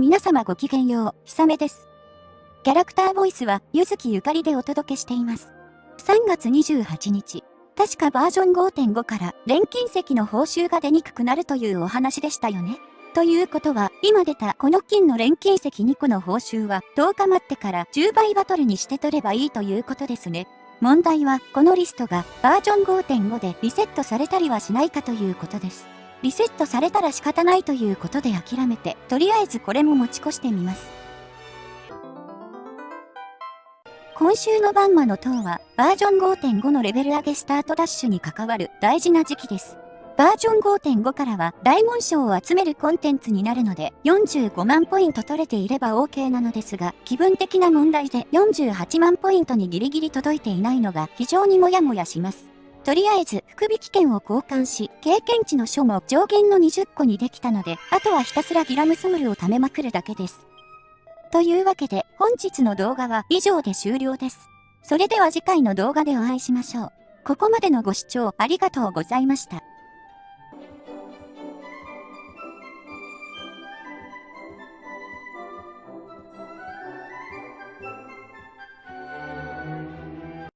皆様ごきげんよう、ひさめです。キャラクターボイスは、ゆずきゆかりでお届けしています。3月28日、確かバージョン5.5から錬金石の報酬が出にくくなるというお話でしたよね。ということは、今出たこの金の錬金石2個の報酬は10日待ってから10倍バトルにして取ればいいということですね。問題は、このリストがバージョン5.5でリセットされたりはしないかということです。リセットされたら仕方ないということで諦めて、とりあえずこれも持ち越してみます。今週のバンマの塔は、バージョン5.5のレベル上げスタートダッシュに関わる大事な時期です。バージョン5.5からは大紋章を集めるコンテンツになるので45万ポイント取れていれば OK なのですが気分的な問題で48万ポイントにギリギリ届いていないのが非常にモヤモヤします。とりあえず、福引券を交換し、経験値の書も上限の20個にできたので、あとはひたすらギラムソウルを貯めまくるだけです。というわけで、本日の動画は以上で終了です。それでは次回の動画でお会いしましょう。ここまでのご視聴ありがとうございました。